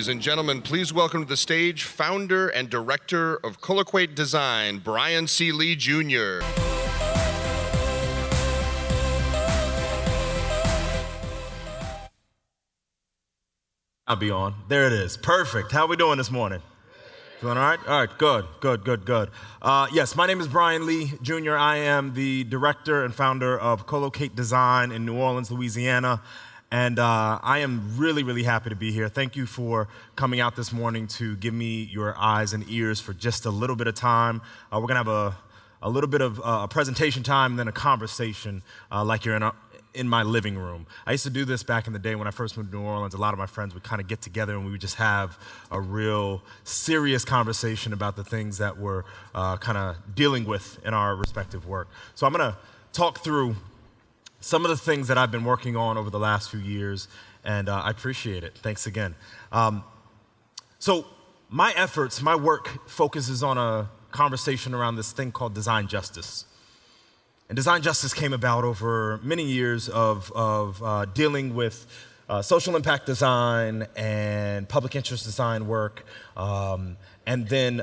Ladies and gentlemen, please welcome to the stage founder and director of Colloqate Design, Bryan C. Lee Jr. I'll be on. There it is. Perfect. How are we doing this morning? Doing all right? All right, good, good, good, good. Uh, yes, my name is Bryan Lee Jr. I am the director and founder of Colloqate Design in New Orleans, Louisiana. And uh, I am really, really happy to be here. Thank you for coming out this morning to give me your eyes and ears for just a little bit of time. Uh, we're going to have a, a little bit of uh, a presentation time and then a conversation uh, like you're in a, in my living room. I used to do this back in the day when I first moved to New Orleans. A lot of my friends would kind of get together and we would just have a real serious conversation about the things that we're uh, kind of dealing with in our respective work. So I'm going to talk through some of the things that I've been working on over the last few years, and uh, I appreciate it. Thanks again. Um, so my efforts, my work focuses on a conversation around this thing called design justice. And design justice came about over many years of, of uh, dealing with uh, social impact design and public interest design work, um, and then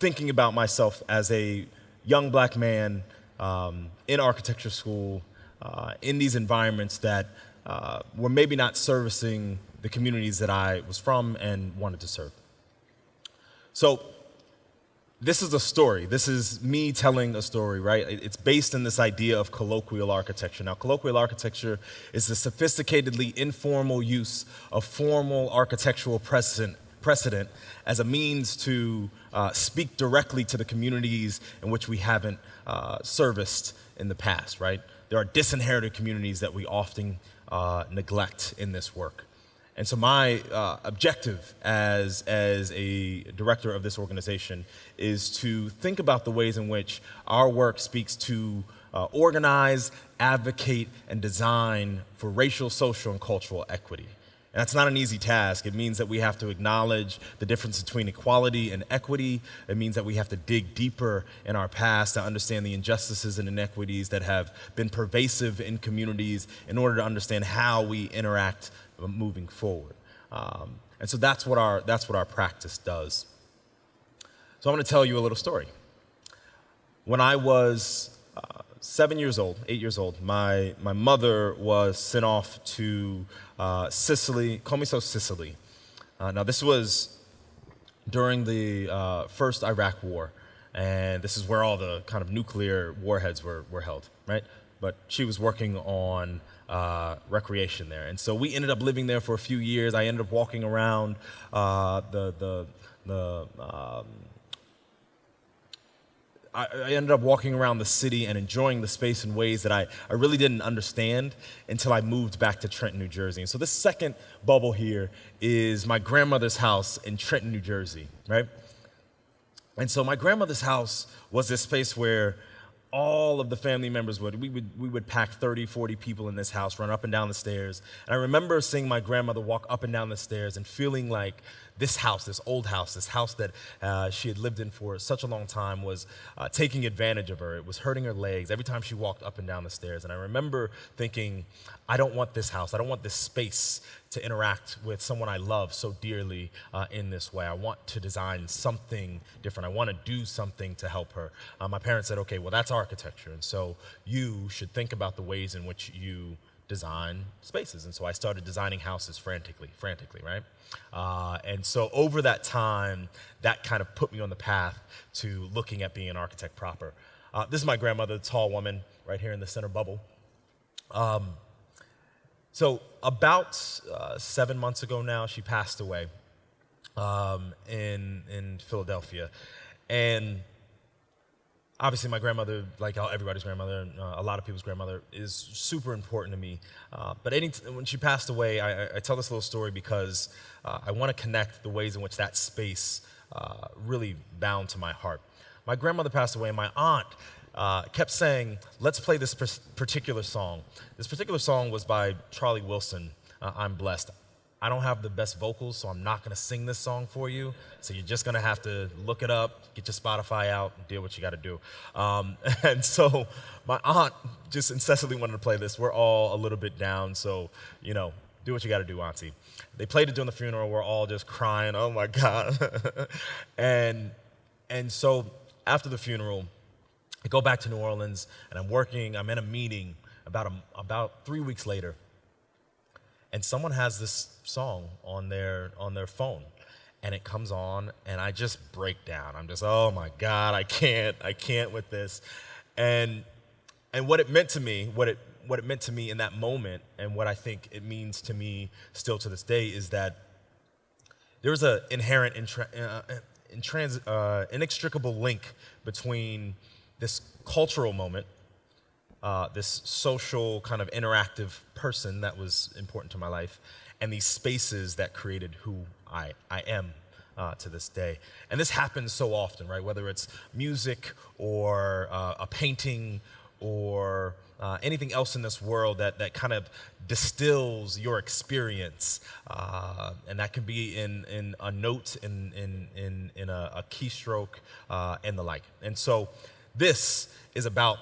thinking about myself as a young black man um, in architecture school, uh, in these environments that uh, were maybe not servicing the communities that I was from and wanted to serve. So this is a story. This is me telling a story, right? It's based in this idea of colloquial architecture. Now, colloquial architecture is the sophisticatedly informal use of formal architectural precedent, precedent as a means to uh, speak directly to the communities in which we haven't uh, serviced in the past, right? There are disinherited communities that we often uh, neglect in this work. And so my uh, objective as, as a director of this organization is to think about the ways in which our work speaks to uh, organize, advocate, and design for racial, social, and cultural equity. And that's not an easy task. It means that we have to acknowledge the difference between equality and equity. It means that we have to dig deeper in our past to understand the injustices and inequities that have been pervasive in communities in order to understand how we interact moving forward. Um, and so that's what, our, that's what our practice does. So I'm going to tell you a little story. When I was uh, seven years old, eight years old, my, my mother was sent off to uh, Sicily, Comiso, Sicily. Uh, now, this was during the uh, first Iraq War, and this is where all the kind of nuclear warheads were, were held, right? But she was working on uh, recreation there. And so we ended up living there for a few years. I ended up walking around uh, the, the, the um, I, I, ended up walking around the city and enjoying the space in ways that I, I really didn't understand until I moved back to Trenton, New Jersey. And so this second bubble here is my grandmother's house in Trenton, New Jersey, right? And so my grandmother's house was this space where all of the family members would. We would, we would pack 30, 40 people in this house, run up and down the stairs. And I remember seeing my grandmother walk up and down the stairs and feeling like this house, this old house, this house that uh, she had lived in for such a long time was uh, taking advantage of her. It was hurting her legs every time she walked up and down the stairs. And I remember thinking, I don't want this house. I don't want this space to interact with someone I love so dearly uh, in this way. I want to design something different. I want to do something to help her. Uh, my parents said, okay, well, that's architecture. And so you should think about the ways in which you design spaces. And so I started designing houses frantically, frantically, right? Uh, and so over that time, that kind of put me on the path to looking at being an architect proper. Uh, this is my grandmother, the tall woman, right here in the center bubble. Um, so about uh, seven months ago now, she passed away um, in, in Philadelphia. And obviously my grandmother, like everybody's grandmother, uh, a lot of people's grandmother, is super important to me. Uh, but any when she passed away, I, I, tell this little story because uh, I want to connect the ways in which that space uh, really bound to my heart. My grandmother passed away, and my aunt uh, kept saying, let's play this particular song. This particular song was by Charlie Wilson, uh, I'm Blessed. I don't have the best vocals, so I'm not to sing this song for you. So you're just to have to look it up, get your Spotify out, and do what you got to do. Um, and so my aunt just incessantly wanted to play this. We're all a little bit down, so, you know, do what you got to do, Auntie. They played it during the funeral. We're all just crying. Oh my God. and and so after the funeral, I go back to New Orleans and I'm working. I'm in a meeting about a, about three weeks later, and someone has this song on their on their phone and it comes on and I just break down. I'm just, oh my God, I can't, I can't with this. And and what it meant to me, what it what it meant to me in that moment, and what I think it means to me still to this day is that there was an inherent intra, uh, intrans, uh, inextricable link between this cultural moment, uh, this social kind of interactive person that was important to my life, and these spaces that created who I, I am uh, to this day. And this happens so often, right? Whether it's music or uh, a painting or uh, anything else in this world that, that kind of distills your experience. Uh, and that can be in, in a note, in, in, in, in a, a keystroke, uh, and the like. And so this is about,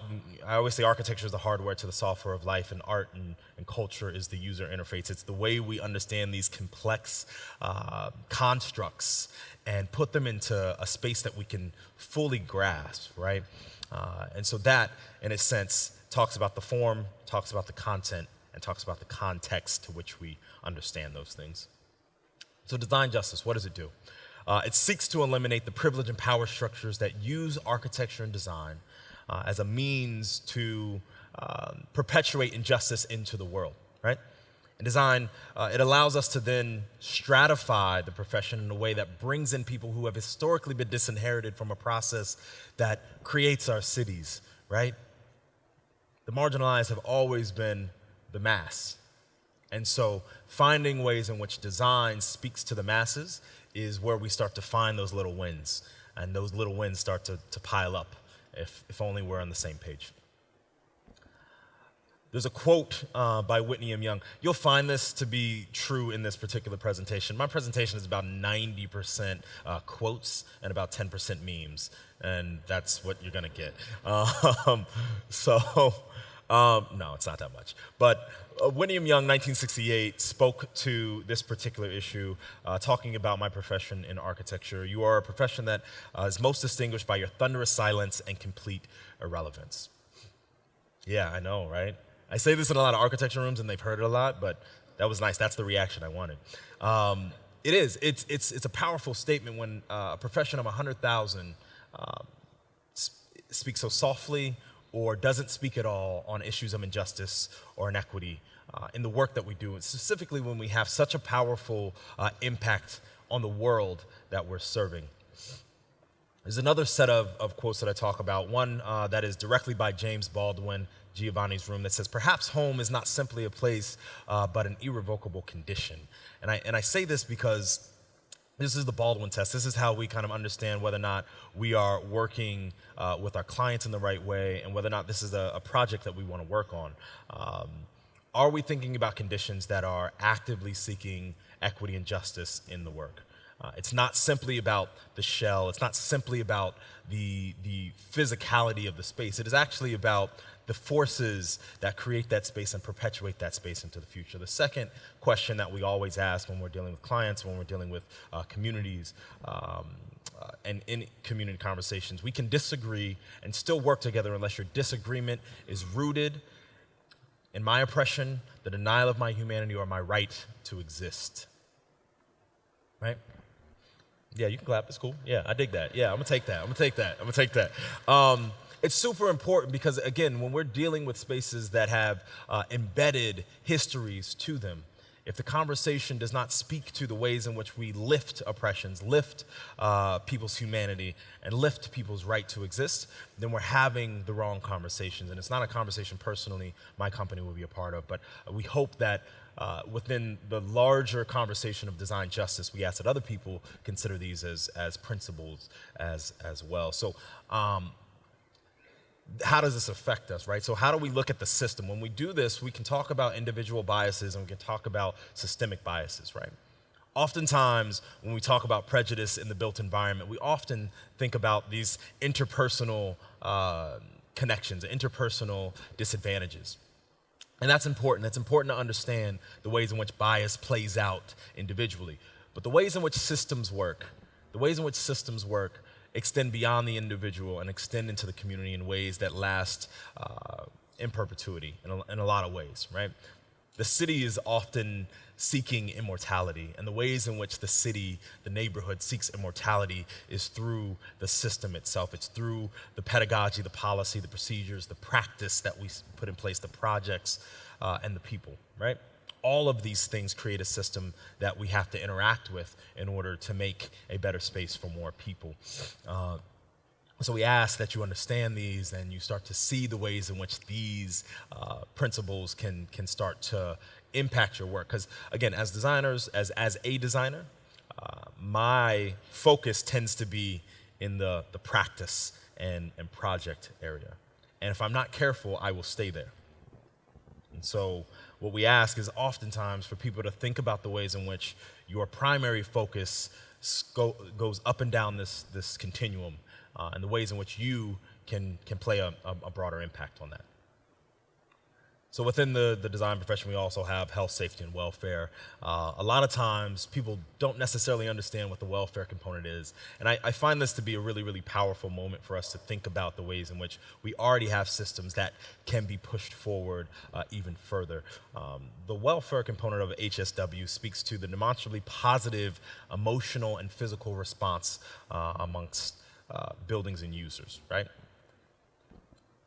I always say architecture is the hardware to the software of life, and art and, and culture is the user interface. It's the way we understand these complex uh, constructs and put them into a space that we can fully grasp, right? Uh, and so that, in a sense, talks about the form, talks about the content, and talks about the context to which we understand those things. So design justice, what does it do? Uh, it seeks to eliminate the privilege and power structures that use architecture and design uh, as a means to um, perpetuate injustice into the world, right? And design, uh, it allows us to then stratify the profession in a way that brings in people who have historically been disinherited from a process that creates our cities, right? The marginalized have always been the mass. And so finding ways in which design speaks to the masses is where we start to find those little wins. And those little wins start to, to pile up if, if only we're on the same page. There's a quote uh, by Whitney M. Young. You'll find this to be true in this particular presentation. My presentation is about 90% uh, quotes and about 10% memes, and that's what you're gonna get. Um, so um, no, it's not that much. But uh, William Young, 1968, spoke to this particular issue, uh, talking about my profession in architecture. You are a profession that uh, is most distinguished by your thunderous silence and complete irrelevance. Yeah, I know, right? I say this in a lot of architecture rooms, and they've heard it a lot, but that was nice. That's the reaction I wanted. Um, it is. It's, it's, it's a powerful statement when uh, a profession of 100,000 uh, sp speaks so softly, or doesn't speak at all on issues of injustice or inequity uh, in the work that we do, and specifically when we have such a powerful uh, impact on the world that we're serving. There's another set of, of quotes that I talk about, one uh, that is directly by James Baldwin, Giovanni's Room, that says, Perhaps home is not simply a place, uh, but an irrevocable condition. And I, and I say this because this is the Baldwin test. This is how we kind of understand whether or not we are working uh, with our clients in the right way and whether or not this is a, a project that we want to work on. Um, are we thinking about conditions that are actively seeking equity and justice in the work? Uh, it's not simply about the shell. It's not simply about the, the physicality of the space. It is actually about the forces that create that space and perpetuate that space into the future. The second question that we always ask when we're dealing with clients, when we're dealing with uh, communities, um, uh, and in community conversations, we can disagree and still work together unless your disagreement is rooted in my oppression, the denial of my humanity, or my right to exist. Right? Yeah, you can clap. It's cool. Yeah, I dig that. Yeah, I'm gonna take that. I'm gonna take that. I'm gonna take that. Um, it's super important because, again, when we're dealing with spaces that have uh, embedded histories to them, if the conversation does not speak to the ways in which we lift oppressions, lift uh, people's humanity, and lift people's right to exist, then we're having the wrong conversations. And it's not a conversation personally my company will be a part of, but we hope that uh, within the larger conversation of design justice, we ask that other people consider these as, as principles as, as well. So um, how does this affect us, right? So how do we look at the system? When we do this, we can talk about individual biases and we can talk about systemic biases, right? Oftentimes, when we talk about prejudice in the built environment, we often think about these interpersonal uh, connections, interpersonal disadvantages. And that's important. It's important to understand the ways in which bias plays out individually. But the ways in which systems work, the ways in which systems work extend beyond the individual and extend into the community in ways that last uh, in perpetuity in a, in a lot of ways, right? The city is often seeking immortality, and the ways in which the city, the neighborhood seeks immortality is through the system itself. It's through the pedagogy, the policy, the procedures, the practice that we put in place, the projects, uh, and the people, right? All of these things create a system that we have to interact with in order to make a better space for more people. Uh, so we ask that you understand these and you start to see the ways in which these uh, principles can, can start to impact your work. Because again, as designers, as, as a designer, uh, my focus tends to be in the, the practice and, and project area. And if I'm not careful, I will stay there. And so what we ask is oftentimes for people to think about the ways in which your primary focus goes up and down this, this continuum uh, and the ways in which you can, can play a, a broader impact on that. So within the, the design profession, we also have health, safety, and welfare. Uh, a lot of times, people don't necessarily understand what the welfare component is. And I, I, find this to be a really, really powerful moment for us to think about the ways in which we already have systems that can be pushed forward uh, even further. Um, the welfare component of HSW speaks to the demonstrably positive emotional and physical response uh, amongst uh, buildings and users, right?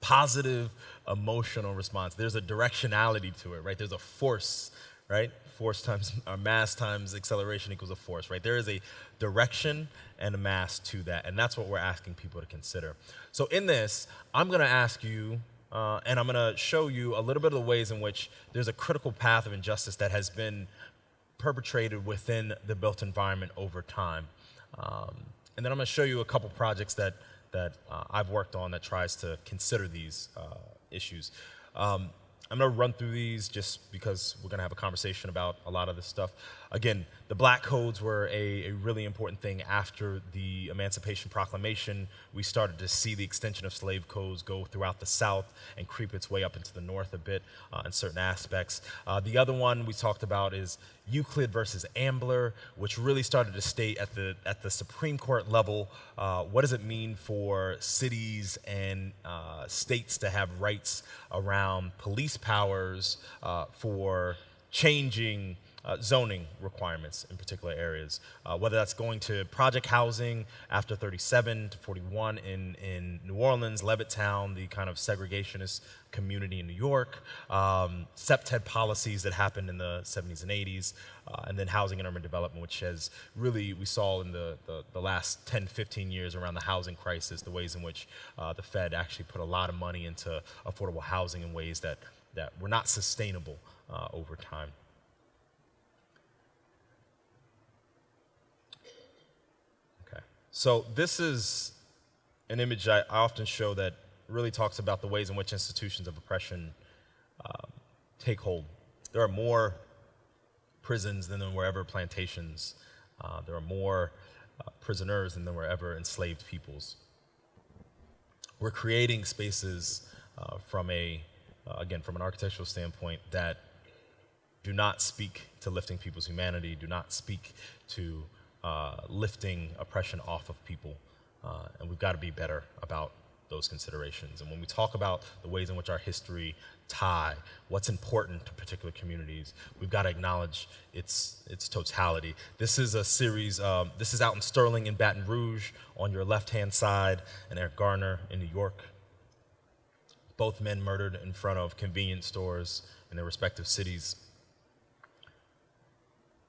Positive emotional response. There's a directionality to it, right? There's a force, right? Force times or mass times acceleration equals a force, right? There is a direction and a mass to that, and that's what we're asking people to consider. So in this, I'm going to ask you, uh, and I'm going to show you a little bit of the ways in which there's a critical path of injustice that has been perpetrated within the built environment over time. Um, and then I'm going to show you a couple projects that, that uh, I've worked on that tries to consider these uh, issues. Um, I'm going to run through these just because we're going to have a conversation about a lot of this stuff. Again, the black codes were a, a, really important thing after the Emancipation Proclamation. We started to see the extension of slave codes go throughout the South and creep its way up into the North a bit uh, in certain aspects. Uh, the other one we talked about is Euclid versus Ambler, which really started to state at the, at the Supreme Court level uh, what does it mean for cities and uh, states to have rights around police powers uh, for changing uh, zoning requirements in particular areas, uh, whether that's going to project housing after 37 to 41 in, in New Orleans, Levittown, the kind of segregationist community in New York, um, CPTED policies that happened in the 70s and 80s, uh, and then housing and urban development, which has really, we saw in the, the, the, last 10, 15 years around the housing crisis, the ways in which uh, the Fed actually put a lot of money into affordable housing in ways that, that were not sustainable uh, over time. So this is an image I, often show that really talks about the ways in which institutions of oppression um, take hold. There are more prisons than there were ever plantations. Uh, there are more uh, prisoners than there were ever enslaved peoples. We're creating spaces uh, from a, uh, again, from an architectural standpoint that do not speak to lifting people's humanity, do not speak to uh, lifting oppression off of people. Uh, and we've got to be better about those considerations. And when we talk about the ways in which our history tie, what's important to particular communities, we've got to acknowledge its, its totality. This is a series, um, this is Alton Sterling in Baton Rouge on your left-hand side, and Eric Garner in New York. Both men murdered in front of convenience stores in their respective cities.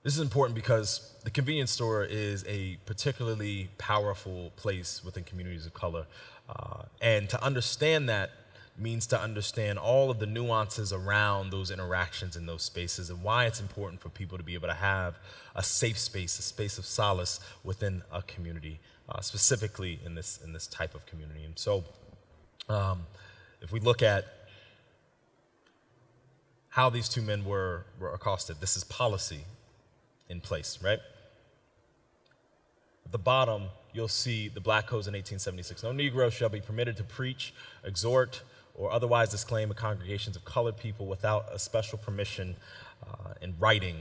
This is important because the convenience store is a particularly powerful place within communities of color. Uh, and to understand that means to understand all of the nuances around those interactions in those spaces and why it's important for people to be able to have a safe space, a space of solace within a community, uh, specifically in this, in this type of community. And so um, if we look at how these two men were, were accosted, this is policy in place, right? At the bottom, you'll see the black codes in 1876. No Negro shall be permitted to preach, exhort, or otherwise disclaim a congregations of colored people without a special permission uh, in writing.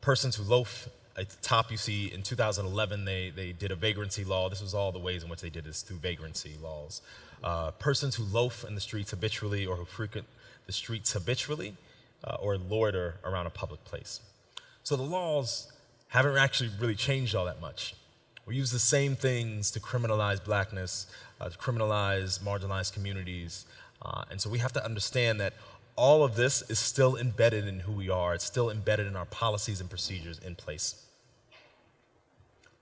Persons who loaf at the top, you see in 2011, they, they did a vagrancy law. This was all the ways in which they did this through vagrancy laws. Uh, persons who loaf in the streets habitually or who frequent the streets habitually uh, or loiter around a public place. So the laws haven't actually really changed all that much. We use the same things to criminalize blackness, uh, to criminalize marginalized communities. Uh, and so we have to understand that all of this is still embedded in who we are. It's still embedded in our policies and procedures in place.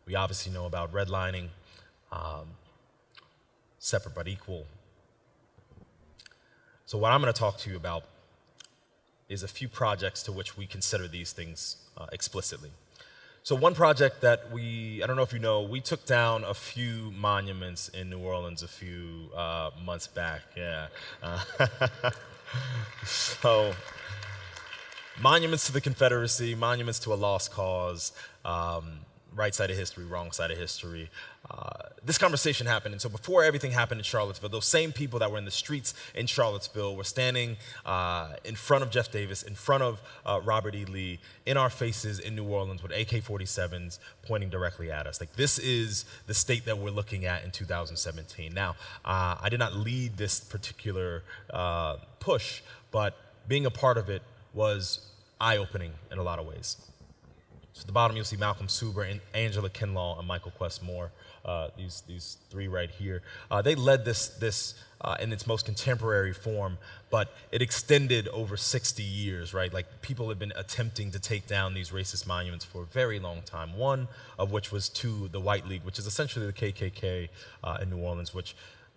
We obviously know about redlining, um, separate but equal. So what I'm going to talk to you about is a few projects to which we consider these things uh, explicitly. So one project that we, I don't know if you know, we took down a few monuments in New Orleans a few uh, months back, yeah. Uh, so monuments to the Confederacy, monuments to a lost cause, um, right side of history, wrong side of history. Uh, this conversation happened, and so before everything happened in Charlottesville, those same people that were in the streets in Charlottesville were standing uh, in front of Jeff Davis, in front of uh, Robert E. Lee, in our faces in New Orleans with AK-47s pointing directly at us. Like this is the state that we're looking at in 2017. Now, uh, I did not lead this particular uh, push, but being a part of it was eye-opening in a lot of ways. So at the bottom, you'll see Malcolm Suber and Angela Kinlaw and Michael Quess Moore, uh, these, these three right here. Uh, they led this, this uh, in its most contemporary form, but it extended over 60 years, right? Like people have been attempting to take down these racist monuments for a very long time, one of which was to the White League, which is essentially the KKK uh, in New Orleans, which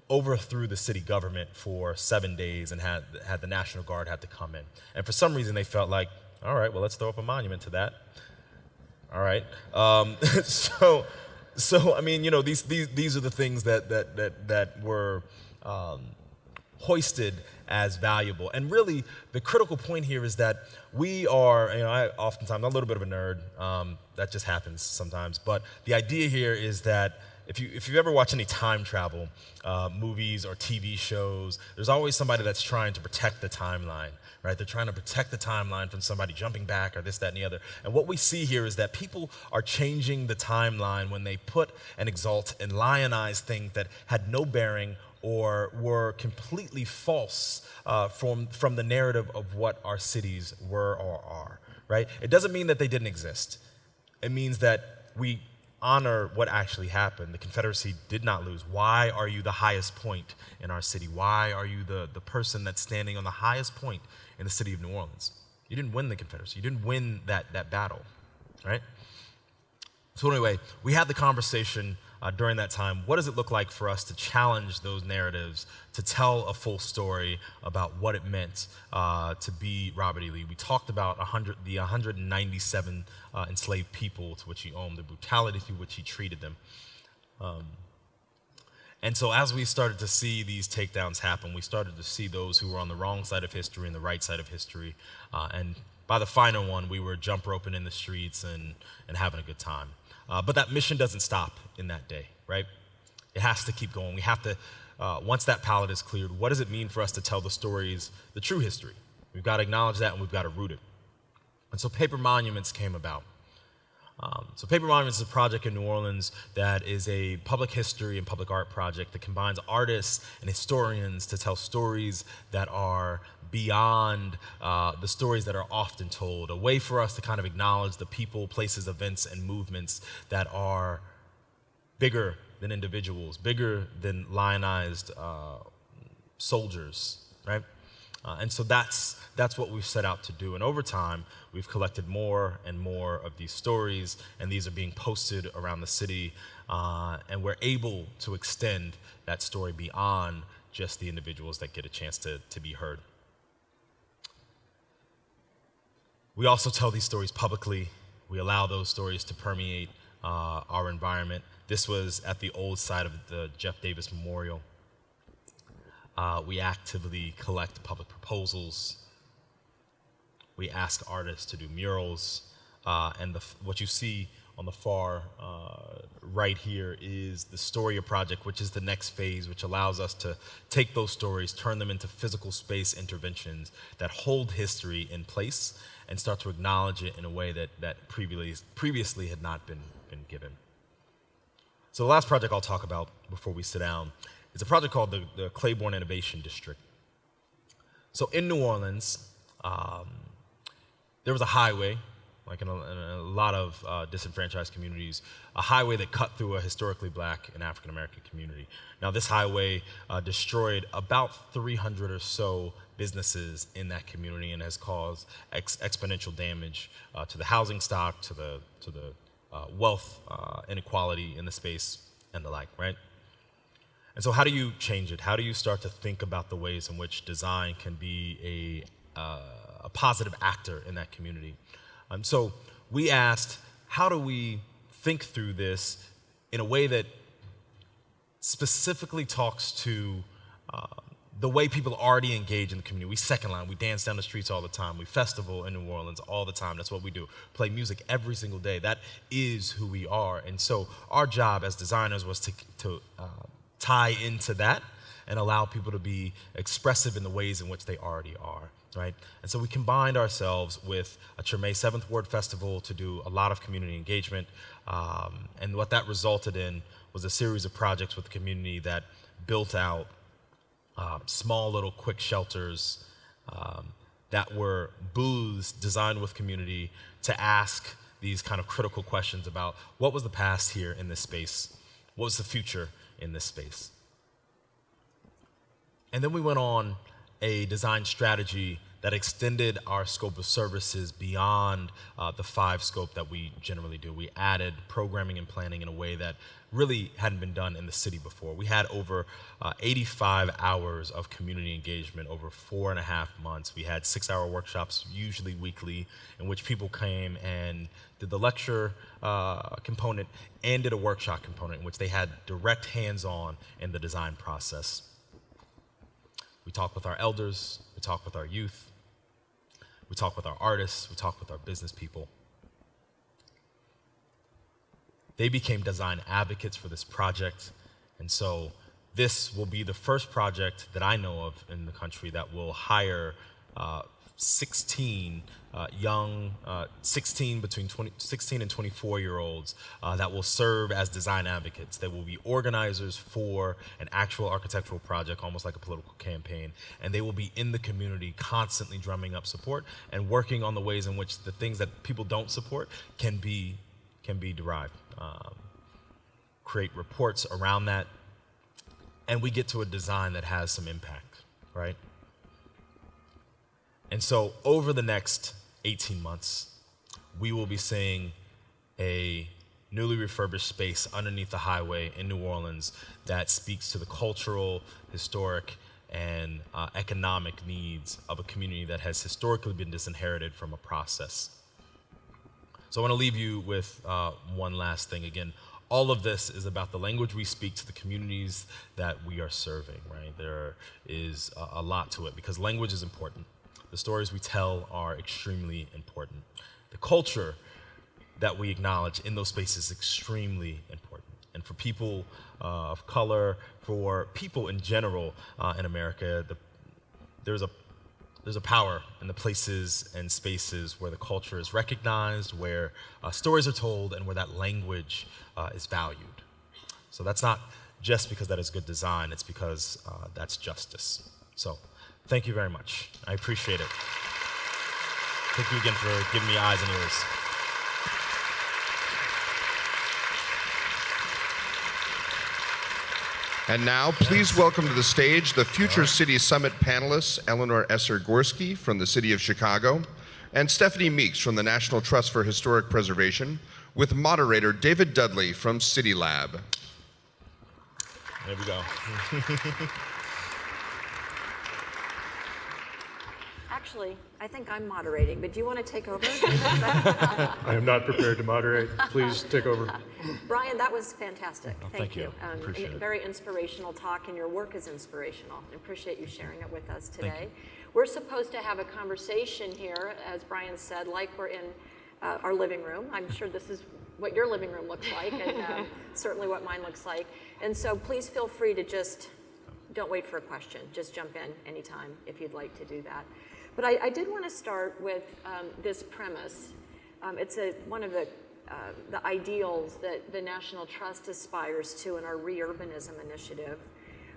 overthrew the city government for seven days and had, had the National Guard had to come in. And for some reason, they felt like, all right, well, let's throw up a monument to that. All right. Um, so, so I mean, you know, these these these are the things that that that that were um, hoisted as valuable. And really, the critical point here is that we are, you know, I oftentimes, I'm a little bit of a nerd. Um, that just happens sometimes. But the idea here is that if you if you ever watch any time travel uh, movies or TV shows, there's always somebody that's trying to protect the timeline, right? They're trying to protect the timeline from somebody jumping back or this, that, and the other. And what we see here is that people are changing the timeline when they put and exalt and lionize things that had no bearing or were completely false uh, from, from the narrative of what our cities were or are, right? It doesn't mean that they didn't exist. It means that we honor what actually happened. The Confederacy did not lose. Why are you the highest point in our city? Why are you the, the person that's standing on the highest point in the city of New Orleans? You didn't win the Confederacy. You didn't win that, that battle, right? So anyway, we had the conversation uh, during that time. What does it look like for us to challenge those narratives, to tell a full story about what it meant uh, to be Robert E. Lee? We talked about 100, the 197 uh, enslaved people to which he owned, the brutality through which he treated them. Um, and so as we started to see these takedowns happen, we started to see those who were on the wrong side of history and the right side of history. Uh, and by the final one, we were jump roping in the streets and, and having a good time. Uh, but that mission doesn't stop in that day, right? It has to keep going. We have to, uh, once that palette is cleared, what does it mean for us to tell the stories, the true history? We've got to acknowledge that and we've got to root it. And so Paper Monuments came about. Um, so Paper Monuments is a project in New Orleans that is a public history and public art project that combines artists and historians to tell stories that are beyond uh, the stories that are often told, a way for us to kind of acknowledge the people, places, events, and movements that are bigger than individuals, bigger than lionized uh, soldiers, right? Uh, and so that's, that's what we've set out to do. And over time, we've collected more and more of these stories, and these are being posted around the city. Uh, and we're able to extend that story beyond just the individuals that get a chance to, to be heard. We also tell these stories publicly. We allow those stories to permeate uh, our environment. This was at the old site of the Jeff Davis Memorial. Uh, we actively collect public proposals. We ask artists to do murals. Uh, and the, what you see on the far uh, right here is the Storia project, which is the next phase, which allows us to take those stories, turn them into physical space interventions that hold history in place and start to acknowledge it in a way that, that previously, previously had not been, been given. So the last project I'll talk about before we sit down is a project called the, the Claiborne Innovation District. So in New Orleans, um, there was a highway, like in a, in a lot of uh, disenfranchised communities, a highway that cut through a historically black and African American community. Now, this highway uh, destroyed about 300 or so businesses in that community and has caused ex exponential damage uh, to the housing stock, to the, to the uh, wealth uh, inequality in the space, and the like, right? And so, how do you change it? How do you start to think about the ways in which design can be a, uh, a positive actor in that community? Um, so, we asked, how do we think through this in a way that specifically talks to uh, the way people already engage in the community. We second line, we dance down the streets all the time, we festival in New Orleans all the time. That's what we do. Play music every single day. That is who we are. And so our job as designers was to, to uh, tie into that and allow people to be expressive in the ways in which they already are, right? And so we combined ourselves with a Treme Seventh Ward Festival to do a lot of community engagement. Um, and what that resulted in was a series of projects with the community that built out um, small little quick shelters um, that were booths designed with community to ask these kind of critical questions about what was the past here in this space? What was the future in this space. And then we went on a design strategy that extended our scope of services beyond uh, the five scope that we generally do. We added programming and planning in a way that really hadn't been done in the city before. We had over uh, 85 hours of community engagement over four and a half months. We had six hour workshops, usually weekly, in which people came and did the lecture uh, component and did a workshop component in which they had direct hands on in the design process. We talk with our elders, we talk with our youth, we talk with our artists, we talk with our business people. They became design advocates for this project, and so this will be the first project that I know of in the country that will hire uh, 16 uh, young, uh, 16 between 20, 16 and 24 year olds uh, that will serve as design advocates. They will be organizers for an actual architectural project, almost like a political campaign, and they will be in the community constantly drumming up support and working on the ways in which the things that people don't support can be can be derived. Um, create reports around that, and we get to a design that has some impact, right? And so over the next 18 months, we will be seeing a newly refurbished space underneath the highway in New Orleans that speaks to the cultural, historic, and uh, economic needs of a community that has historically been disinherited from a process. So I want to leave you with uh, one last thing. Again, all of this is about the language we speak to the communities that we are serving, right? There is a, a lot to it because language is important. The stories we tell are extremely important. The culture that we acknowledge in those spaces is extremely important. And for people uh, of color, for people in general uh, in America, the, there's a there's a power in the places and spaces where the culture is recognized, where uh, stories are told, and where that language uh, is valued. So that's not just because that is good design, it's because uh, that's justice. So Thank you very much. I appreciate it. Thank you again for giving me eyes and ears. And now, please welcome to the stage the Future City Summit panelists, Eleanor Esser Gorski from the City of Chicago, and Stephanie Meeks from the National Trust for Historic Preservation, with moderator David Dudley from City Lab. There we go. Actually, I think I'm moderating, but do you want to take over? I am not prepared to moderate. Please take over. Bryan, that was fantastic. Oh, thank you. Um, Appreciate it. Very inspirational talk, and your work is inspirational. I appreciate you sharing it with us Thank today. you. We're supposed to have a conversation here, as Bryan said, like we're in uh, our living room. I'm sure this is what your living room looks like and uh, certainly what mine looks like. And so please feel free to just, don't wait for a question. Just jump in anytime if you'd like to do that. But I, I did want to start with um, this premise. Um, it's a, one of the, uh, the ideals that the National Trust aspires to in our Reurbanism initiative,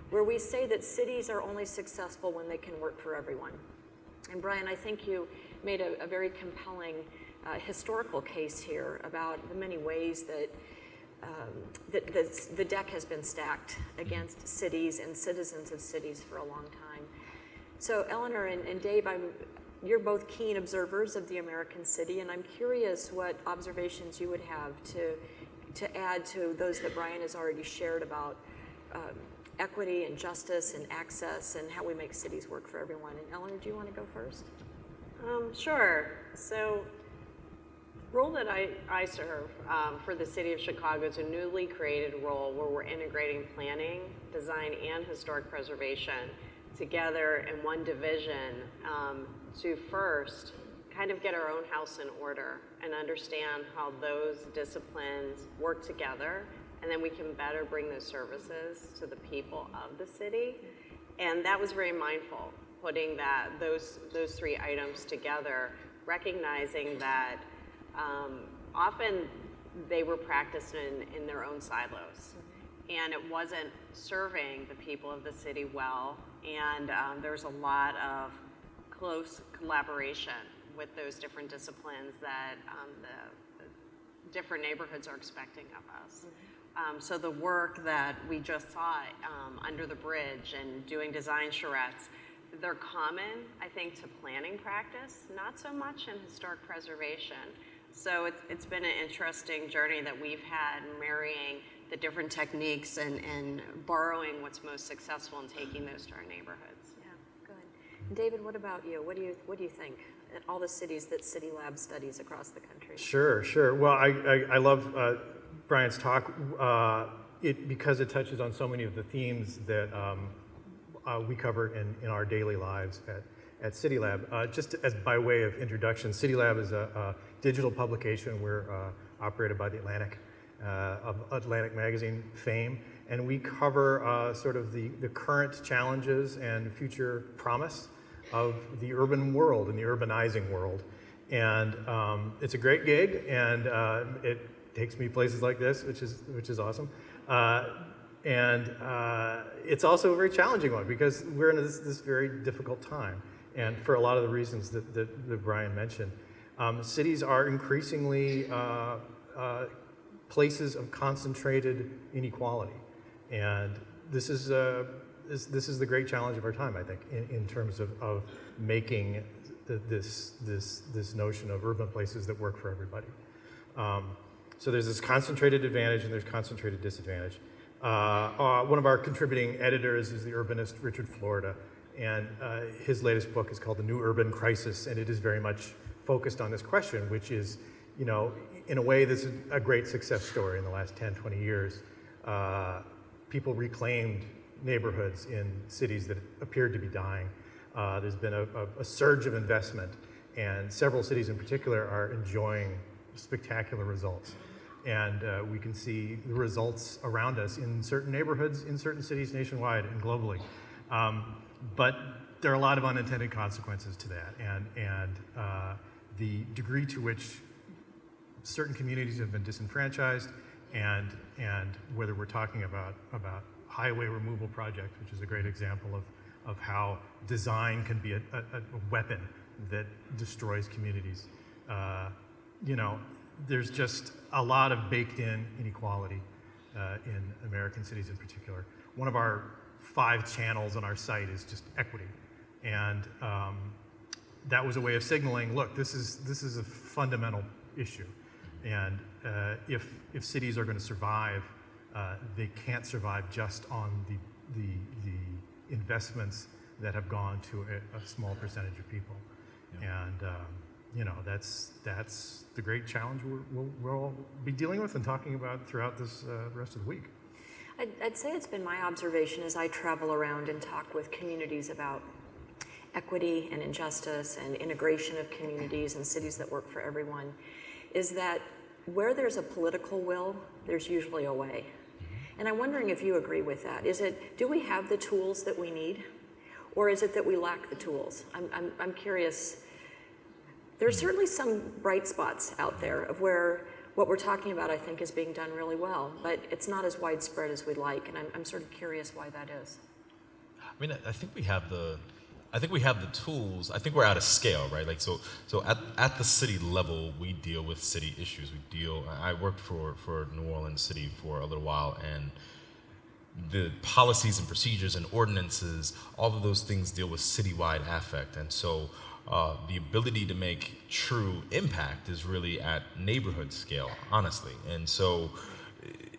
where we say that cities are only successful when they can work for everyone. And Bryan, I think you made a, a very compelling uh, historical case here about the many ways that um, that the, the deck has been stacked against cities and citizens of cities for a long time. So Eleanor and, and Dave, I'm, you're both keen observers of the American city, and I'm curious what observations you would have to, to add to those that Bryan has already shared about um, equity and justice and access and how we make cities work for everyone. And Eleanor, do you want to go first? Um, sure. So, role that I, I serve um, for the city of Chicago is a newly created role where we're integrating planning, design, and historic preservation together in one division um, to first kind of get our own house in order and understand how those disciplines work together and then we can better bring those services to the people of the city. And that was very mindful putting that those those three items together recognizing that um, often they were practiced in, in their own silos. And it wasn't serving the people of the city well and um, there's a lot of close collaboration with those different disciplines that um, the, the, different neighborhoods are expecting of us. Um, so the work that we just saw um, under the bridge and doing design charrettes, they're common, I think, to planning practice, not so much in historic preservation. So it's, it's been an interesting journey that we've had marrying the different techniques and, and borrowing what's most successful and taking those to our neighborhoods. Yeah, good. David, what about you? What do you what do you think? All the cities that City Lab studies across the country. Sure, sure. Well, I, I, I love uh, Bryan's talk uh, it, because it touches on so many of the themes that um, uh, we cover in, in our daily lives at, at City Lab. Uh, just as by way of introduction, City Lab is a, a digital publication. We're uh, operated by the Atlantic, uh, of Atlantic Magazine fame, and we cover sort of the, the current challenges and future promise of the urban world and the urbanizing world. And um, it's a great gig, and uh, it takes me places like this, which is, which is awesome. Uh, and uh, it's also a very challenging one because we're in this, this, very difficult time. And for a lot of the reasons that, that, that Bryan mentioned, um, cities are increasingly uh, uh, places of concentrated inequality. And this is uh, this, this is the great challenge of our time, I think, in, in terms of, of making this, this, this notion of urban places that work for everybody. Um, so there's this concentrated advantage and there's concentrated disadvantage. Uh, uh, one of our contributing editors is the urbanist Richard Florida, and uh, his latest book is called The New Urban Crisis, and it is very much focused on this question, which is, you know, in a way, this is a great success story in the last 10, 20 years. Uh, people reclaimed neighborhoods in cities that appeared to be dying. Uh, there's been a, a, a, surge of investment, and several cities in particular are enjoying spectacular results. And uh, we can see the results around us in certain neighborhoods, in certain cities nationwide and globally. Um, but there are a lot of unintended consequences to that, and, and uh, the degree to which certain communities have been disenfranchised, and, and whether we're talking about, about highway removal projects, which is a great example of, of how design can be a, a, a weapon that destroys communities. Uh, you know, there's just a lot of baked in inequality uh, in American cities in particular. One of our five channels on our site is just equity. And um, that was a way of signaling, look, this is, this is a fundamental issue. And uh, if, if cities are going to survive, uh, they can't survive just on the, the, the investments that have gone to a, a small percentage of people. Yeah. And, um, you know, that's, that's the great challenge we will we'll be dealing with and talking about throughout this uh, rest of the week. I'd, I'd say it's been my observation as I travel around and talk with communities about equity and injustice and integration of communities and cities that work for everyone, is that where there's a political will, there's usually a way. And I'm wondering if you agree with that. Is it, do we have the tools that we need? Or is it that we lack the tools? I'm, I'm, I'm curious. There's certainly some bright spots out there of where what we're talking about, I think, is being done really well, but it's not as widespread as we'd like, and I'm, I'm sort of curious why that is. I mean, I- I think we have the, I think we have the tools. I think we're at a scale, right? Like, so, so at, at the city level, we deal with city issues. We deal. I worked for for New Orleans City for a little while, and the policies and procedures and ordinances, all of those things deal with citywide affect. And so uh, the ability to make true impact is really at neighborhood scale, honestly. And so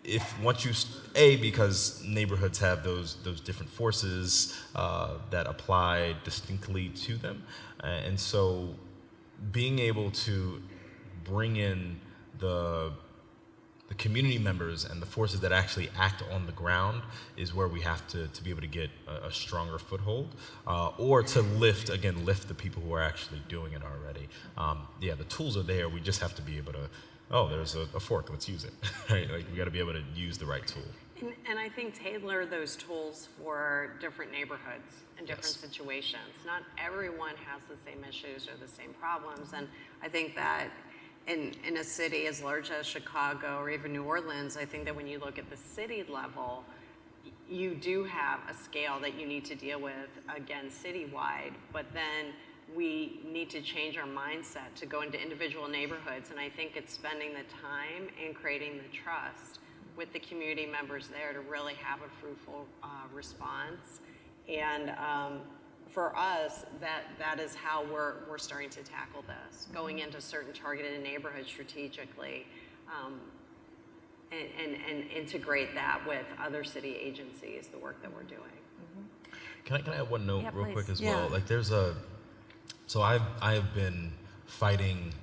if once you a because neighborhoods have those those different forces uh, that apply distinctly to them, uh, and so being able to bring in the the community members and the forces that actually act on the ground is where we have to, to be able to get a, a stronger foothold uh, or to lift again lift the people who are actually doing it already. Um, yeah the tools are there. We just have to be able to oh there's a, a fork let's use it right like we got to be able to use the right tool And, and I think tailor those tools for different neighborhoods and different Yes. situations. Not everyone has the same issues or the same problems. And I think that in, in a city as large as Chicago or even New Orleans, I think that when you look at the city level, you do have a scale that you need to deal with, again, citywide, but then we need to change our mindset to go into individual neighborhoods. And I think it's spending the time and creating the trust with the community members there to really have a fruitful uh, response. And um, for us, that, that is how we're, we're starting to tackle this, going into certain targeted neighborhoods strategically um, and, and, and integrate that with other city agencies, the work that we're doing. Can I, can I add one note Yeah, real quick as Yeah. well? Like there's a, so I've, I have been fighting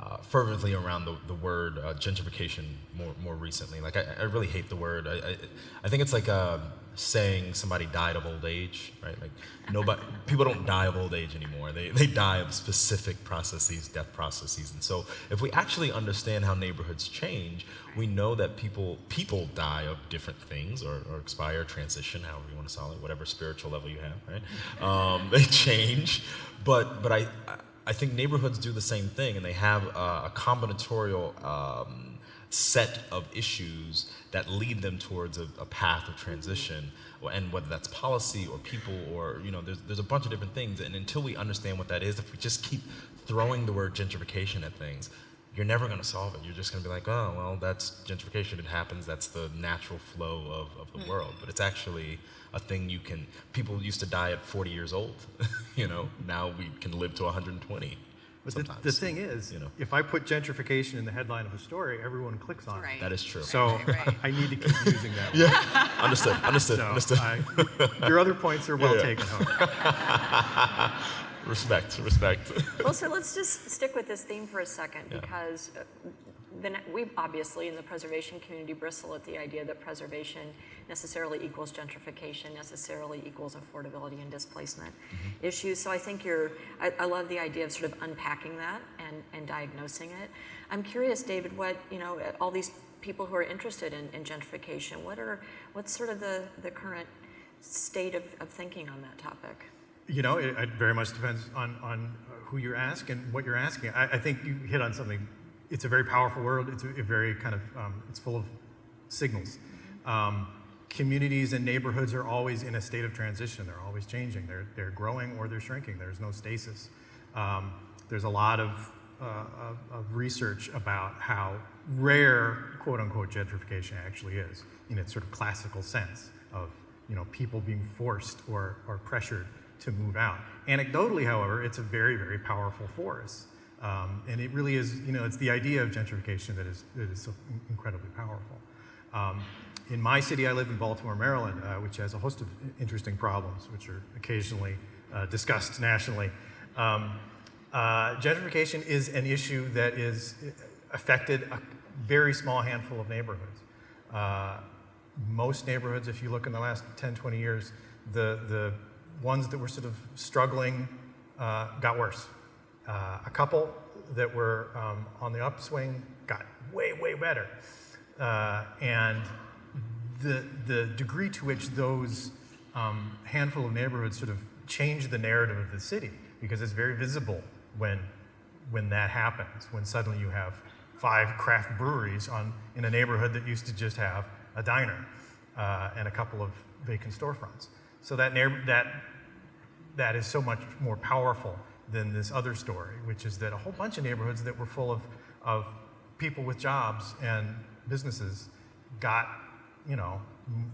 uh, fervently around the, the word uh, gentrification more, more recently. Like I, I really hate the word. I, I, I think it's like uh, saying somebody died of old age, right? Like nobody, people don't die of old age anymore. They, they die of specific processes, death processes. And so if we actually understand how neighborhoods change, we know that people people die of different things or, or expire, transition, however you want to call it, whatever spiritual level you have, right? Um, they change, but but I I think neighborhoods do the same thing, and they have a, a combinatorial um, set of issues that lead them towards a, a path of transition, and whether that's policy or people or you know, there's there's a bunch of different things, and until we understand what that is, if we just keep throwing the word gentrification at things, you're never going to solve it. You're just going to be like, oh, well, that's gentrification. It happens. That's the natural flow of, of the mm-hmm. world. But it's actually a thing you can, people used to die at 40 years old. you know, now we can live to 120. But the, the thing is, you know. if I put gentrification in the headline of a story, everyone clicks on it. That is true. So Right, right. I need to keep using that. yeah, understood, understood, So understood. I, your other points are well Yeah. taken. Hope. respect, respect. Well, so let's just stick with this theme for a second Yeah. because uh, then we obviously in the preservation community bristle at the idea that preservation necessarily equals gentrification, necessarily equals affordability and displacement mm-hmm. issues. So I think you're, I, I love the idea of sort of unpacking that and, and diagnosing it. I'm curious, David, what, you know, all these people who are interested in, in gentrification, what are, what's sort of the, the current state of, of thinking on that topic? You know, it, it very much depends on, on who you're asking, and what you're asking. I, I think you hit on something. It's a very powerful world. It's a, a very kind of, um, it's full of signals. Um, communities and neighborhoods are always in a state of transition. They're always changing. They're, they're growing or they're shrinking. There's no stasis. Um, there's a lot of, uh, of, of research about how rare, quote unquote, gentrification actually is in its sort of classical sense of you know, people being forced or, or pressured to move out. Anecdotally, however, it's a very, very powerful force. Um, and it really is, you know, it's the idea of gentrification that is, that is so incredibly powerful. Um, in my city, I live in Baltimore, Maryland, uh, which has a host of interesting problems, which are occasionally uh, discussed nationally. Um, uh, gentrification is an issue that is affected a very small handful of neighborhoods. Uh, most neighborhoods, if you look in the last 10, 20 years, the, the ones that were sort of struggling uh, got worse. Uh, a couple that were um, on the upswing got way, way better. Uh, and the, the degree to which those um, handful of neighborhoods sort of change the narrative of the city, because it's very visible when, when that happens, when suddenly you have five craft breweries on, in a neighborhood that used to just have a diner uh, and a couple of vacant storefronts. So that, that, that is so much more powerful than this other story, which is that a whole bunch of neighborhoods that were full of, of people with jobs and businesses got, you know,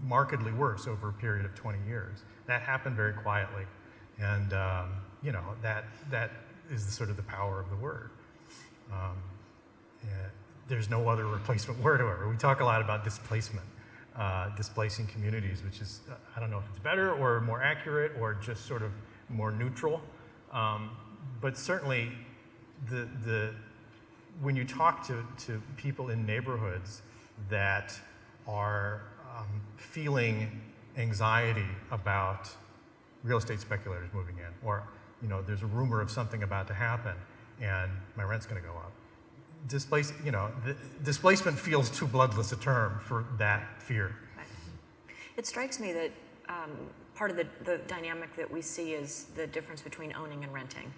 markedly worse over a period of 20 years. That happened very quietly. And, um, you know, that, that is the, sort of the power of the word. Um, there's no other replacement word for. We talk a lot about displacement, uh, displacing communities, which is, uh, I don't know if it's better or more accurate or just sort of more neutral. Um, but certainly, the, the, when you talk to, to people in neighborhoods that are um, feeling anxiety about real estate speculators moving in, or you know, there's a rumor of something about to happen, and my rent's going to go up. Displace, you know, displacement feels too bloodless a term for that fear. It strikes me that um, part of the, the dynamic that we see is the difference between owning and renting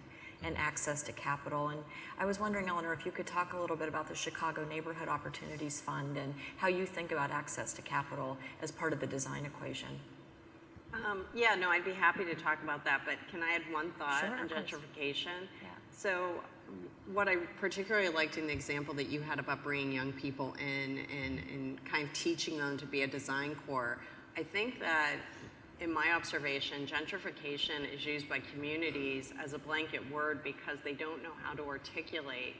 and access to capital. And I was wondering, Eleanor, if you could talk a little bit about the Chicago Neighborhood Opportunities Fund and how you think about access to capital as part of the design equation. Um, yeah, no, I'd be happy to talk about that, but can I add one thought sure, on gentrification? Yeah. So what I particularly liked in the example that you had about bringing young people in and, and kind of teaching them to be a design core, I think that in my observation, gentrification is used by communities as a blanket word because they don't know how to articulate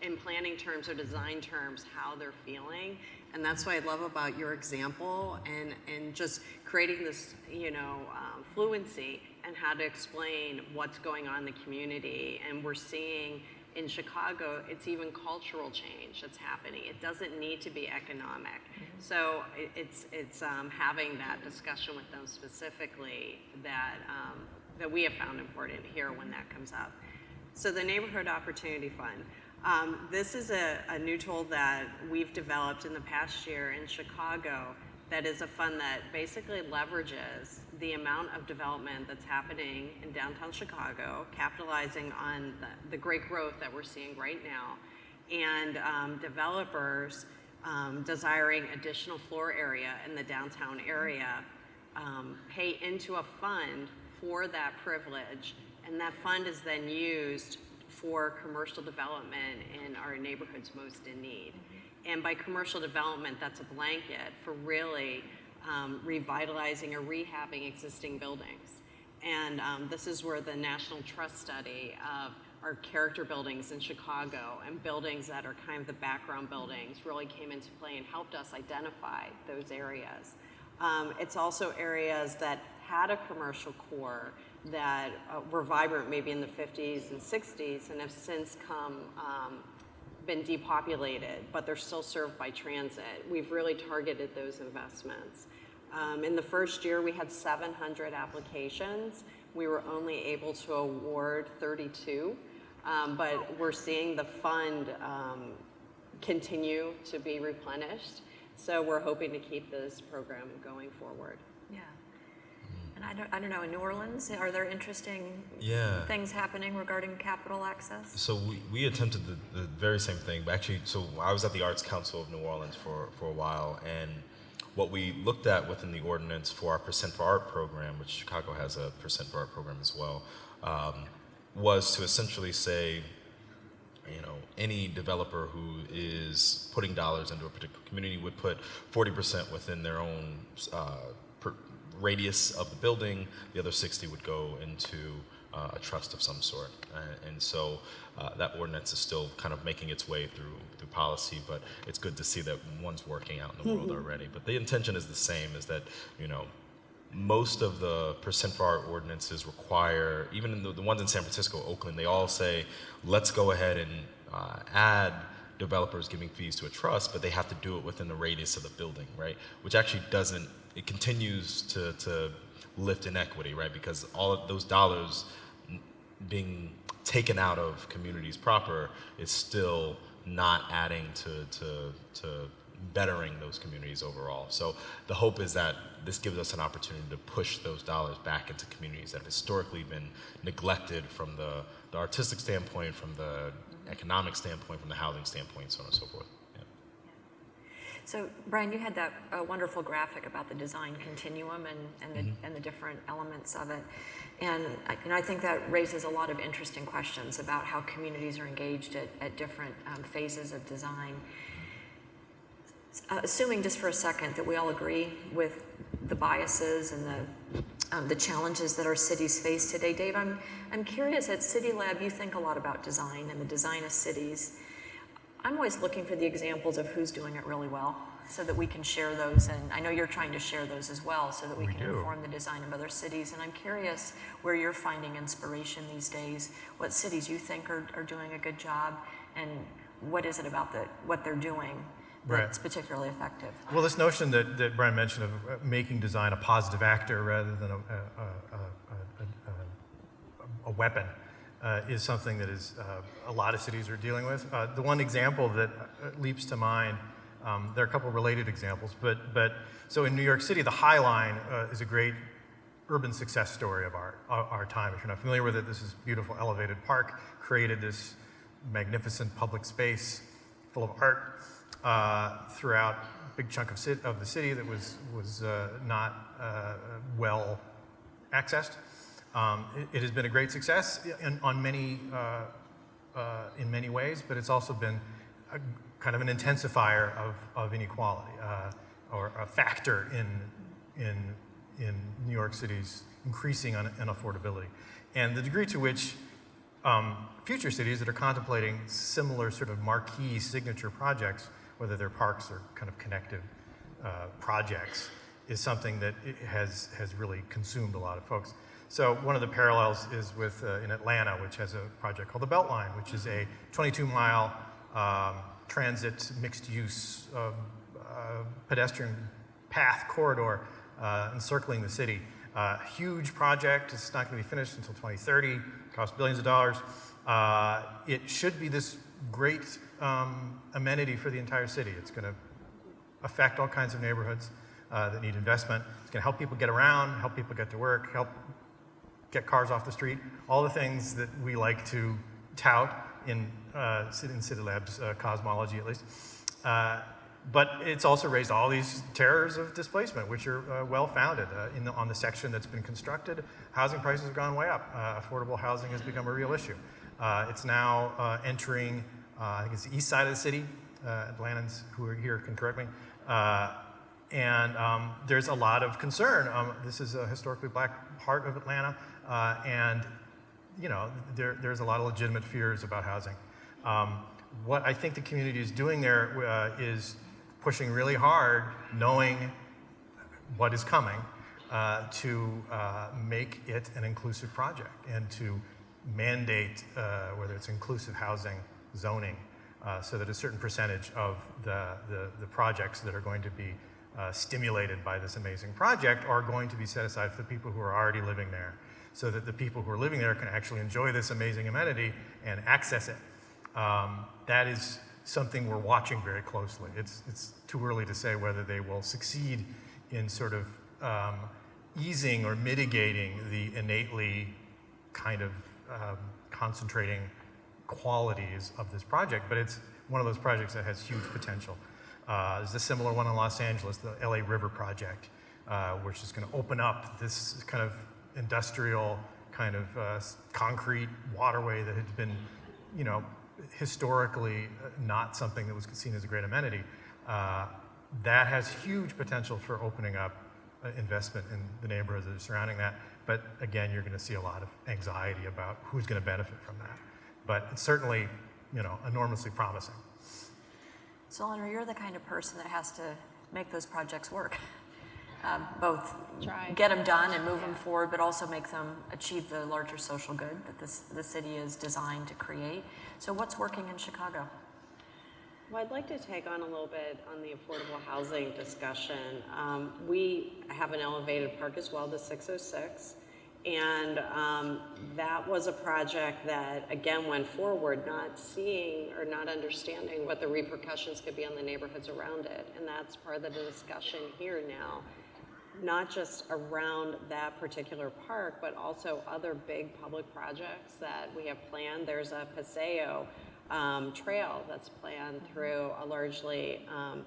in planning terms or design terms how they're feeling. And that's what I love about your example and, and just creating this, you know, um, fluency and how to explain what's going on in the community. And we're seeing in Chicago, it's even cultural change that's happening. It doesn't need to be economic. Mm-hmm. So it's, it's um, having that discussion with them specifically that, um, that we have found important here when that comes up. So the Neighborhood Opportunity Fund. Um, this is a, a new tool that we've developed in the past year in Chicago that is a fund that basically leverages the amount of development that's happening in downtown Chicago, capitalizing on the, the great growth that we're seeing right now, and um, developers um, desiring additional floor area in the downtown area um, pay into a fund for that privilege, and that fund is then used for commercial development in our neighborhoods most in need. And by commercial development, that's a blanket for really um, revitalizing or rehabbing existing buildings. And um, this is where the National Trust study of our character buildings in Chicago and buildings that are kind of the background buildings really came into play and helped us identify those areas. Um, it's also areas that had a commercial core that uh, were vibrant maybe in the 50s and 60s and have since come um, been depopulated, but they're still served by transit. We've really targeted those investments. Um, in the first year, we had 700 applications. We were only able to award 32, um, but we're seeing the fund um, continue to be replenished. So we're hoping to keep this program going forward. I don't, I don't know, in New Orleans, are there interesting yeah. things happening regarding capital access? So we, we attempted the, the very same thing, but actually, so I was at the Arts Council of New Orleans for, for a while, and what we looked at within the ordinance for our Percent for Art program, which Chicago has a Percent for Art program as well, um, was to essentially say, you know, any developer who is putting dollars into a particular community would put 40% within their own uh, radius of the building, the other 60 would go into uh, a trust of some sort. And, and so uh, that ordinance is still kind of making its way through through policy, but it's good to see that one's working out in the world mm-hmm. already. But the intention is the same: is that you know most of the percent for art ordinances require, even in the, the ones in San Francisco, Oakland, they all say, let's go ahead and uh, add developers giving fees to a trust, but they have to do it within the radius of the building, right? Which actually doesn't it continues to, to lift inequity, right? Because all of those dollars being taken out of communities proper is still not adding to, to, to bettering those communities overall. So the hope is that this gives us an opportunity to push those dollars back into communities that have historically been neglected from the, the artistic standpoint, from the economic standpoint, from the housing standpoint, so on and so forth. So Bryan, you had that uh, wonderful graphic about the design continuum and, and, the, and the different elements of it. And I, and I think that raises a lot of interesting questions about how communities are engaged at, at different um, phases of design. Uh, assuming just for a second that we all agree with the biases and the, um, the challenges that our cities face today, Dave, I'm, I'm curious at City Lab, you think a lot about design and the design of cities. I'm always looking for the examples of who's doing it really well so that we can share those. And I know you're trying to share those as well so that we, We can do. inform the design of other cities. And I'm curious where you're finding inspiration these days, what cities you think are, are doing a good job, and what is it about the, what they're doing Right. that's particularly effective. Well, this notion that, that Bryan mentioned of uh, making design a positive actor rather than a, a, a, a, a, a weapon uh, is something that is uh, a lot of cities are dealing with. Uh, the one example that uh, leaps to mind, um, there are a couple related examples, but, but so in New York City, the High Line uh, is a great urban success story of our, our time. If you're not familiar with it, this is beautiful elevated park, created this magnificent public space full of art uh, throughout a big chunk of, of the city that was, was not well accessed. Um, it, it has been a great success in, on many, uh, uh, in many ways, but it's also been a, kind of an intensifier of, of inequality uh, or a factor in, in, in New York City's increasing un- unaffordability. And the degree to which um, future cities that are contemplating similar sort of marquee signature projects, whether they're parks or kind of connective uh, projects, is something that has, has really consumed a lot of folks. So one of the parallels is with uh, in Atlanta, which has a project called the Beltline, which is a 22-mile um, transit mixed-use uh, uh, pedestrian path corridor uh, encircling the city. Uh, huge project. It's not going to be finished until 2030. Costs billions of dollars. Uh, it should be this great um, amenity for the entire city. It's going to affect all kinds of neighborhoods uh, that need investment. It's going to help people get around, help people get to work, help get cars off the street, all the things that we like to tout in, uh, in City Labs uh, cosmology at least. Uh, but it's also raised all these terrors of displacement, which are uh, well founded. Uh, on the section that's been constructed, housing prices have gone way up. Uh, affordable housing has become a real issue. It's now entering, I think it's the east side of the city. Uh, Atlantans who are here can correct me. And um, there's a lot of concern. Um, this is a historically black part of Atlanta, uh, and you know there, there's a lot of legitimate fears about housing. Um, what I think the community is doing there uh, is pushing really hard, knowing what is coming, uh, to uh, make it an inclusive project and to mandate uh, whether it's inclusive housing, zoning, uh, so that a certain percentage of the, the, the projects that are going to be uh, stimulated by this amazing project are going to be set aside for the people who are already living there, so that the people who are living there can actually enjoy this amazing amenity and access it. Um, that is something we're watching very closely. It's, it's too early to say whether they will succeed in sort of um, easing or mitigating the innately kind of um, concentrating qualities of this project, but it's one of those projects that has huge potential. Uh, there's a similar one in Los Angeles, the LA River Project, uh, which is going to open up this kind of industrial kind of uh, concrete waterway that had been, you know, historically uh, not something that was seen as a great amenity. Uh, that has huge potential for opening up uh, investment in the neighborhoods that are surrounding that. But again, you're going to see a lot of anxiety about who's going to benefit from that. But it's certainly, you know, enormously promising. So, Eleanor, you're the kind of person that has to make those projects work. Um, both Try. get them done and move them forward, but also make them achieve the larger social good that this, the city is designed to create. So, what's working in Chicago? Well, I'd like to take on a little bit on the affordable housing discussion. Um, we have an elevated park as well, the 606, And um, that was a project that, again, went forward, not seeing or not understanding what the repercussions could be on the neighborhoods around it. And that's part of the discussion here now, not just around that particular park, but also other big public projects that we have planned. There's a Paseo um, trail that's planned through a largely um,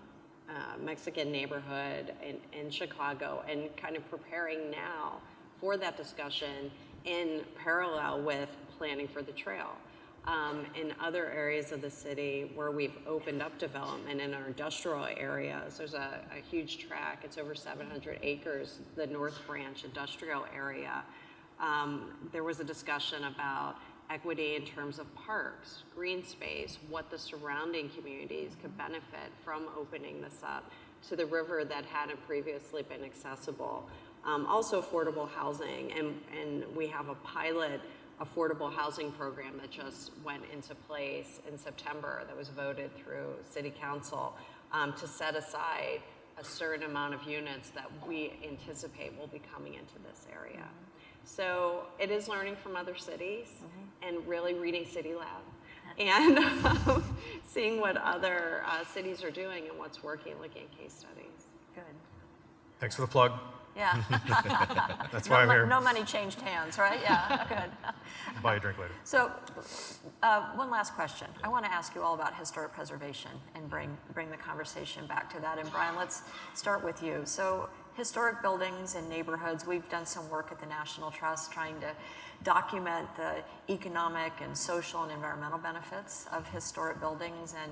uh, Mexican neighborhood in, in Chicago and kind of preparing now for that discussion in parallel with planning for the trail. Um, in other areas of the city where we've opened up development in our industrial areas, there's a, a huge track, it's over 700 acres, the North Branch industrial area. Um, there was a discussion about equity in terms of parks, green space, what the surrounding communities could benefit from opening this up to the river that hadn't previously been accessible. Um, also affordable housing, and, and we have a pilot affordable housing program that just went into place in September that was voted through City Council um, to set aside a certain amount of units that we anticipate will be coming into this area. So it is learning from other cities and really reading City Lab and um, seeing what other uh, cities are doing and what's working, looking at case studies. Good. Thanks for the plug. Yeah. That's no, why I'm here. no money changed hands, right? Yeah, good. Buy a drink later. So, uh, one last question. I want to ask you all about historic preservation and bring, bring the conversation back to that. And Bryan, let's start with you. So, historic buildings and neighborhoods, we've done some work at the National Trust trying to document the economic and social and environmental benefits of historic buildings and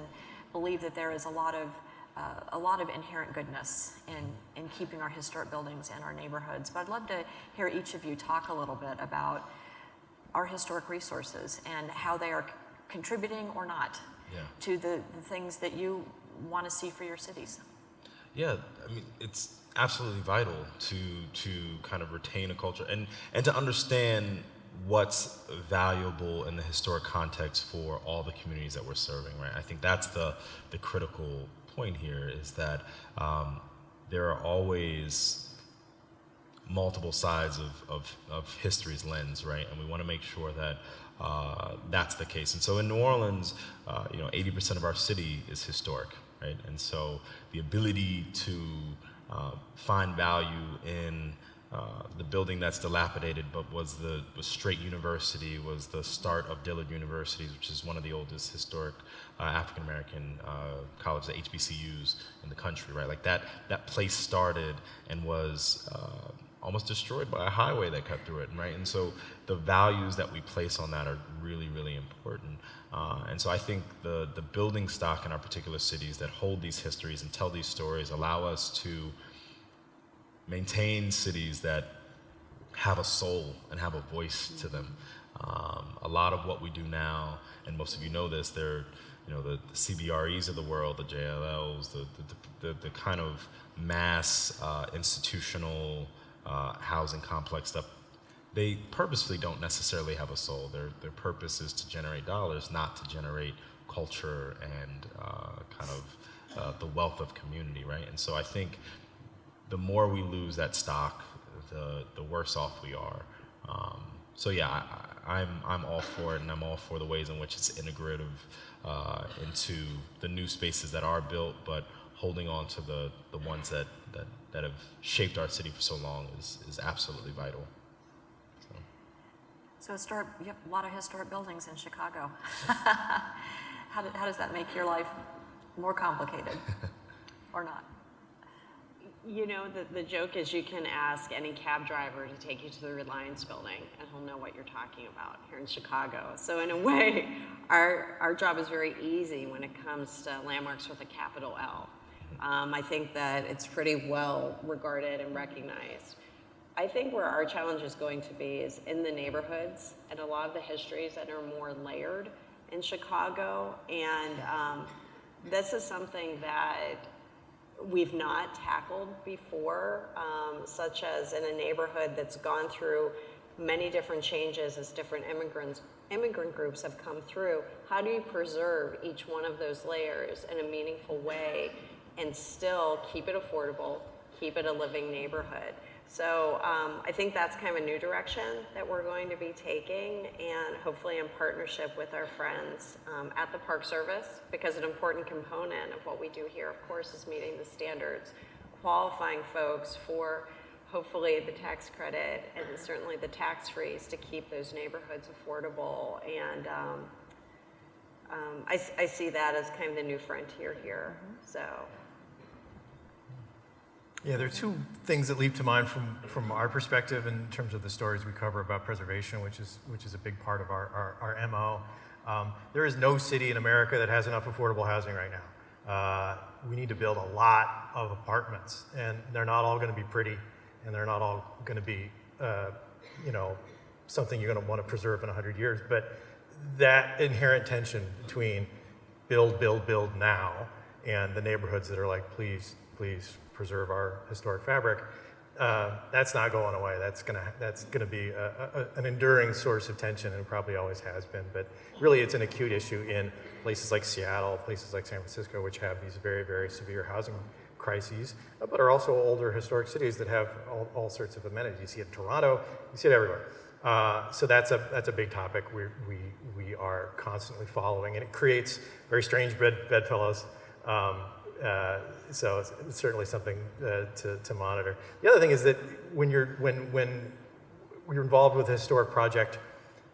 believe that there is a lot of uh, a lot of inherent goodness in, in keeping our historic buildings and our neighborhoods. But I'd love to hear each of you talk a little bit about our historic resources and how they are contributing or not Yeah. to the, the things that you want to see for your cities. Yeah, I mean, it's absolutely vital to to kind of retain a culture and and to understand what's valuable in the historic context for all the communities that we're serving. Right. I think that's the the critical point here is that um, there are always multiple sides of, of, of history's lens, right? And we want to make sure that uh, that's the case. And so in New Orleans, uh, you know, 80% of our city is historic, right? And so the ability to uh, find value in uh, the building that's dilapidated, but was the was Straight University, was the start of Dillard University, which is one of the oldest historic uh, African American uh, colleges, the HBCUs in the country, right? Like that that place started and was uh, almost destroyed by a highway that cut through it, right? And so the values that we place on that are really, really important. Uh, and so I think the the building stock in our particular cities that hold these histories and tell these stories allow us to maintain cities that have a soul and have a voice to them. Um, a lot of what we do now, and most of you know this, they're you know the, the CBREs of the world, the JLLs, the the, the, the kind of mass uh, institutional uh, housing complex stuff. They purposefully don't necessarily have a soul. Their their purpose is to generate dollars, not to generate culture and uh, kind of uh, the wealth of community, right? And so I think the more we lose that stock, the the worse off we are. Um, so yeah, I, I'm I'm all for it, and I'm all for the ways in which it's integrative uh, into the new spaces that are built, but holding on to the the ones that that, that have shaped our city for so long is is absolutely vital. So. So, historic, you have a lot of historic buildings in Chicago. how, how does that make your life more complicated or not? You know, the, the joke is you can ask any cab driver to take you to the Reliance building and he'll know what you're talking about here in Chicago. So in a way, our, our job is very easy when it comes to landmarks with a capital L. Um, I think that it's pretty well regarded and recognized. I think where our challenge is going to be is in the neighborhoods and a lot of the histories that are more layered in Chicago. And um, this is something that we've not tackled before, um, such as in a neighborhood that's gone through many different changes as different immigrants immigrant groups have come through. How do you preserve each one of those layers in a meaningful way and still keep it affordable, keep it a living neighborhood? So um, I think that's kind of a new direction that we're going to be taking, and hopefully in partnership with our friends um, at the Park Service, because an important component of what we do here, of course, is meeting the standards, qualifying folks for hopefully the tax credit and certainly the tax freeze to keep those neighborhoods affordable. And um, um, I, I see that as kind of the new frontier here. So. Yeah, there are two things that leap to mind from, from our perspective in terms of the stories we cover about preservation, which is, which is a big part of our, our, our MO. Um, there is no city in America that has enough affordable housing right now. Uh, we need to build a lot of apartments, and they're not all going to be pretty, and they're not all going to be, uh, you know, something you're going to want to preserve in 100 years. But that inherent tension between build, build, build now, and the neighborhoods that are like, please, please preserve our historic fabric, uh, that's not going away. That's gonna that's gonna be a, a, an enduring source of tension, and probably always has been. But really, it's an acute issue in places like Seattle, places like San Francisco, which have these very, very severe housing crises, but are also older historic cities that have all, all sorts of amenities. You see it in Toronto, you see it everywhere. Uh, so that's a that's a big topic we we we are constantly following, and it creates very strange bed bedfellows. Um, uh, so it's, certainly something uh, to, to monitor. The other thing is that when you're when when you're involved with a historic project,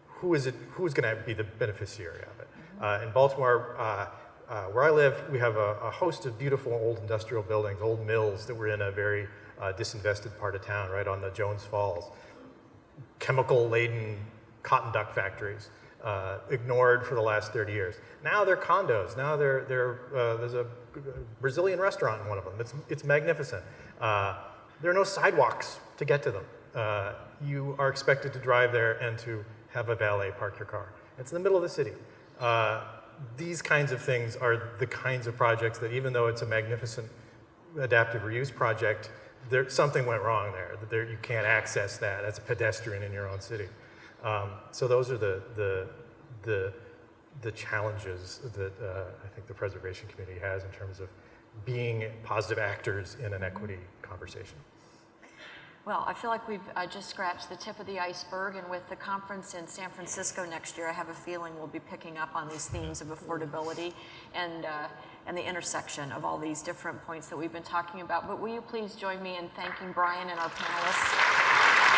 who is it? Who is going to be the beneficiary of it? Uh, in Baltimore, uh, uh, where I live, we have a, a host of beautiful old industrial buildings, old mills that were in a very uh, disinvested part of town, right on the Jones Falls chemical-laden cotton duck factories, uh, ignored for the last 30 years. Now they're condos. Now they're, they're, uh, there's a Brazilian restaurant in one of them. It's, it's magnificent. Uh, there are no sidewalks to get to them. Uh, you are expected to drive there and to have a valet park your car. It's in the middle of the city. Uh, these kinds of things are the kinds of projects that even though it's a magnificent adaptive reuse project, there, something went wrong there. That there, you can't access that as a pedestrian in your own city. Um, so those are the, the, the, the challenges that uh, I think the preservation community has in terms of being positive actors in an equity conversation. Well, I feel like we've uh, just scratched the tip of the iceberg, and with the conference in San Francisco next year, I have a feeling we'll be picking up on these themes of affordability and, uh, and the intersection of all these different points that we've been talking about. But will you please join me in thanking Bryan and our panelists?